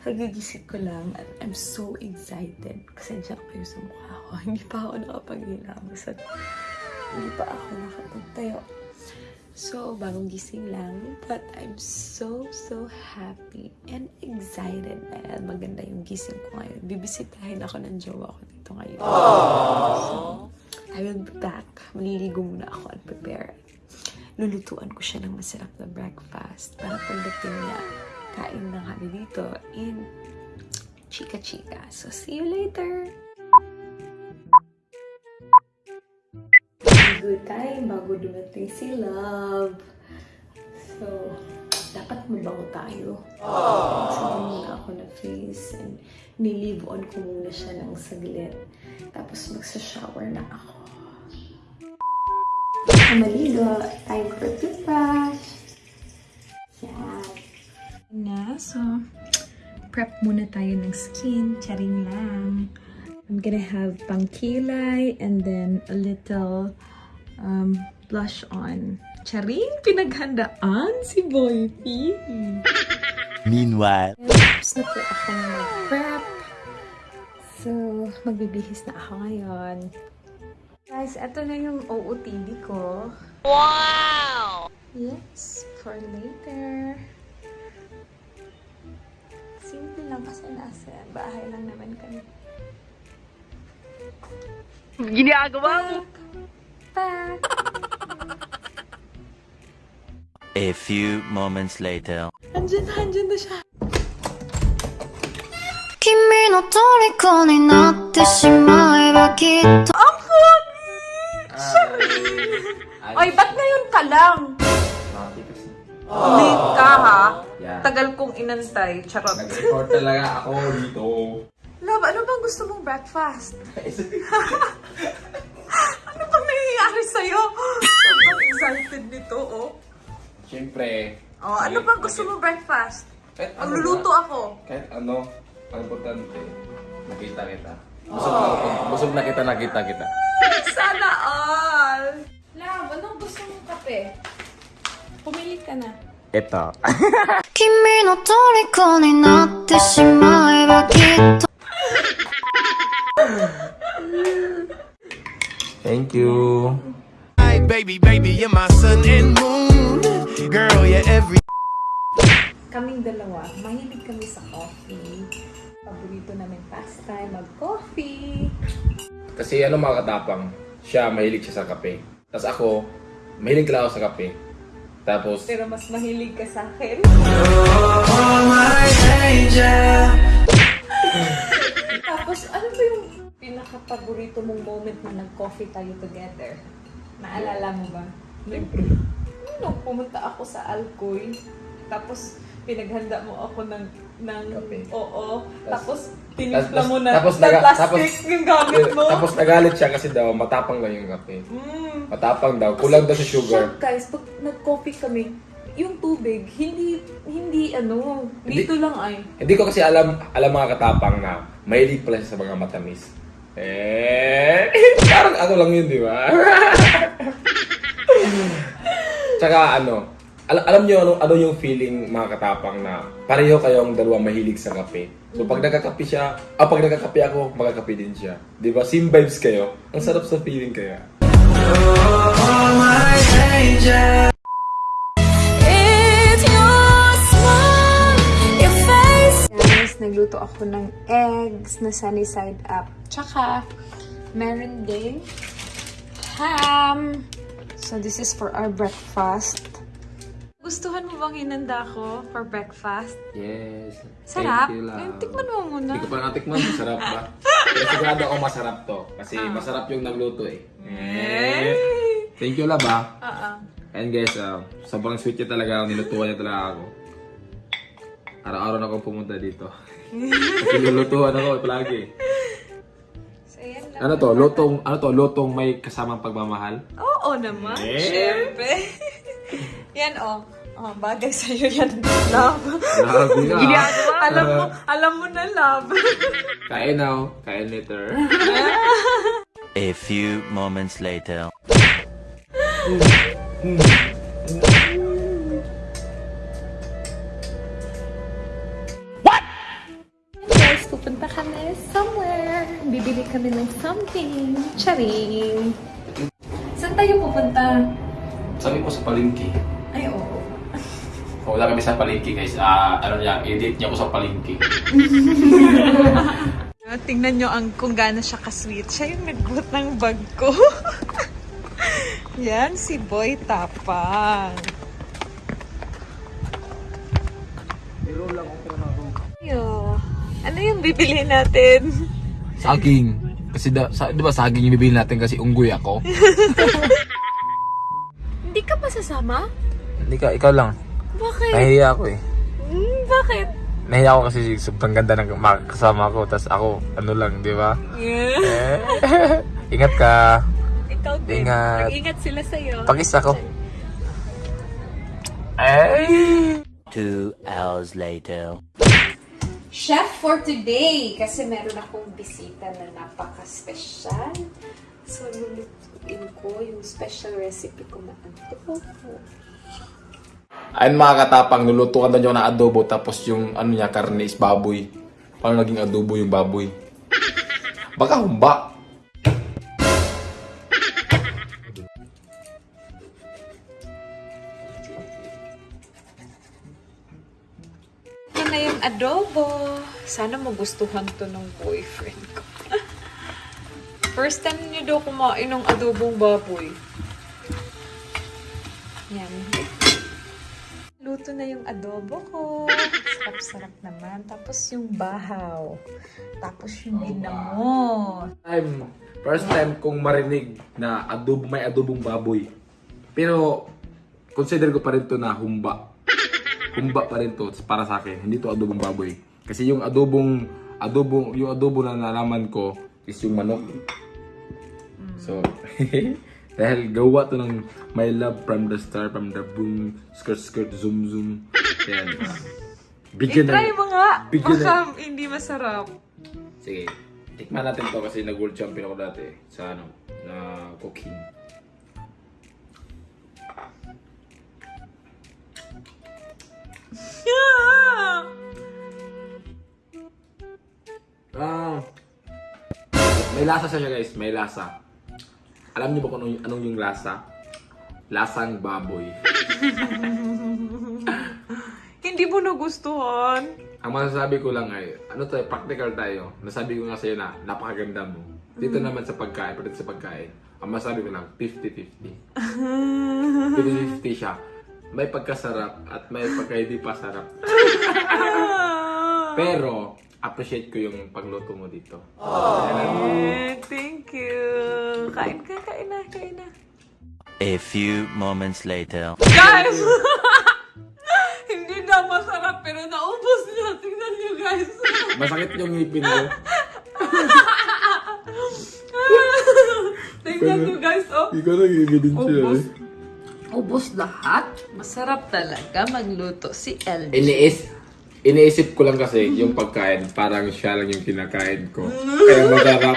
Kagigising ko lang at I'm so excited. Pasensya na kayo sa mukha ko. Hindi pa ako nakapag-hilamos at hindi pa ako nakapagtayo. So, bagong gising lang. But I'm so, so happy and excited dahil maganda yung gising ko ngayon. Bibisitahin ako ng jowa ko dito ngayon. So, I will be back. Maliligo muna ako and prepare. Lulutuan ko siya ng masarap na breakfast para pagdating niya, kain na kami dito in chika-chika. So, see you later! Good time bago dumating si Love. So, dapat mabango tayo. So, muna ako na face and nilive on ko muna siya ng saglit. Tapos magsa-shower na ako. Maligo, time for toothbrush. Na, so, prep muna tayo ng skin. Charing lang. I'm gonna have pangkilay and then a little um, blush on. Charing, pinaghandaan si Boy P. Meanwhile. Tapos na po akong mag-prep. So, magbibihis na ako ngayon. Guys, eto na yung OOTD ko. Wow! Yes, for later lang kasi nasa bahay lang naman kami. Ginagawa mo. Back! A few moments later. Andyan na, andyan na siya. 君の虜になってしまえばきっと Ang pogi! Ay, ba't ngayon ka lang? Late ka, ha? Yeah. Tagal kong inantay. Charot. Nag-record talaga ako dito. Love, ano bang gusto mong breakfast? ano bang nangyayari sa'yo? Sobrang excited nito, oh. Siyempre. Oh, ano bang gusto mong breakfast? Kahit ano Magluluto ba? ako. Kahit ano, ang importante, nakita kita. Busog na, busog na kita, nakita kita. Sana all! Love, anong gusto mong kape? Pumili ka na. Ito. 君の虜になってしまえばきっと Thank you. Hi, baby, baby, you're my sun and moon. Girl, you're every. Kaming dalawa, mahilig kami sa coffee. Paborito namin pastime, mag-coffee. Kasi ano mga katapang, siya mahilig siya sa kape. Tapos ako, mahilig lang ako sa kape. Tapos, Pero mas mahilig ka sa akin. Tapos, ano ba yung pinaka-paborito mong moment na nag-coffee tayo together? Naalala mo ba? siyempre, Nung pumunta ako sa Alcoy, tapos pinaghanda mo ako ng ng Kape. oo, tapos tinimpla mo na tapos na naga- plastic tapos- yung gamit mo. tapos nagalit siya kasi daw matapang lang yung kape. Mm. Matapang daw, kulang daw sa sugar. Siya, guys, pag nag-coffee kami, yung tubig, hindi, hindi ano, Hindi- dito lang ay. Hindi ko kasi alam, alam mga katapang na mahilig pala siya sa mga matamis. Eh, parang ano lang yun, di ba? Tsaka ano, al- alam niyo ano, ano yung feeling mga katapang na pareho kayong dalawa mahilig sa kape. So pag nagkakape siya, ah pag nagkakape ako, magkakape din siya. Di ba? Same vibes kayo. Ang sarap sa feeling kaya. Your face Guys, nagluto ako ng eggs na sunny side up. Tsaka, meron din ham. So, this is for our breakfast. Gustuhan mo bang hinanda ko for breakfast? Yes. Sarap? Thank you, Eh, love. tikman mo muna. Hindi ko pa natikman. Masarap ba? Pero sigurado ako masarap to. Kasi masarap yung nagluto eh. Eh. Thank you, love ah. Oo. And guys, uh, sobrang sweet niya talaga. Nilutuan niya talaga ako. Araw-araw na ako pumunta dito. Kasi lulutuan ako palagi. So, yan lang. Ano to? Lutong, ano to? Lutong may kasamang pagmamahal? Oo naman. Eh? Siyempre. yan, oh. Oh, bagay sa'yo yan. Love. Love na. Ginagawa. alam mo, alam mo na love. kain now. Oh. Kain later. A few moments later. What? Guys, pupunta kami somewhere. Bibili kami ng something. Charing. Saan tayo pupunta? Sabi ko sa palengke. Ay, oo. Wala kami sa palengke guys. Ah, ano niya, edit niya ako sa palengke. Tingnan nyo ang kung gaano siya ka-sweet. Siya yung nagbuhat ng bag ko. Yan, si Boy Tapang. Yo, ano yung bibili natin? Saging. Kasi da, sa, di ba saging yung bibili natin kasi unggoy ako? Hindi ka pa sasama? Hindi ka, ikaw lang. Bakit? Nahihiya ako eh. Hmm, bakit? Nahihiya ako kasi sobrang ganda ng kasama ko. Tapos ako, ano lang, di ba? Yeah. Eh, ingat ka. Ikaw din. Ingat. Mag-ingat sila sa'yo. Pakis ako. Ay! Two hours later. Chef for today! Kasi meron akong bisita na napaka-special. So, lulutuin ko yung special recipe ko na adobo. Ayun mga katapang, nulutuan na nyo na adobo tapos yung ano niya, karne is baboy. Paano naging adobo yung baboy? Baka humba. Ito na yung adobo. Sana magustuhan to ng boyfriend ko. First time niyo daw kumain ng adobong baboy. Luto na yung adobo ko. Sarap-sarap naman. Tapos yung bahaw. Tapos yung ginamot. Time, first time kong marinig na adobo, may adobong baboy. Pero, consider ko pa rin to na humba. Humba pa rin to para sa akin. Hindi to adobong baboy. Kasi yung adobong, adobong, yung adobo na nalaman ko is yung manok. So, dahil gawa to ng My Love from the Star, from the Boom, Skirt Skirt, Zoom Zoom. Yan. Bigyan I-try ng- mo nga. Bigyan Baka na- hindi masarap. Sige. Tikman natin to kasi nag-world champion ako dati sa ano, na cooking. Ah. May lasa siya guys, may lasa. Alam niyo ba kung anong, anong yung lasa? Lasang baboy. Hindi mo nagustuhan. Ang masasabi ko lang ay, ano tayo, practical tayo. Nasabi ko nga sa'yo na, napakaganda mo. Dito naman sa pagkain, pati sa pagkain, ang masasabi ko lang, 50-50. 50-50 siya. May pagkasarap at may pagka hindi pa sarap. Pero, appreciate ko yung pagluto mo dito. Thank you. Kain ka, kain na, na. A few moments later. Guys! Hindi na masarap pero naubos niya. Tingnan niyo guys. Masakit yung ngipin ko. Tingnan niyo guys. Oh. Ikaw nagigidin siya Ubus. eh. Ubus lahat. Masarap talaga magluto si LG. Iniis, iniisip ko lang kasi yung pagkain, parang siya lang yung kinakain ko. Kaya masarap.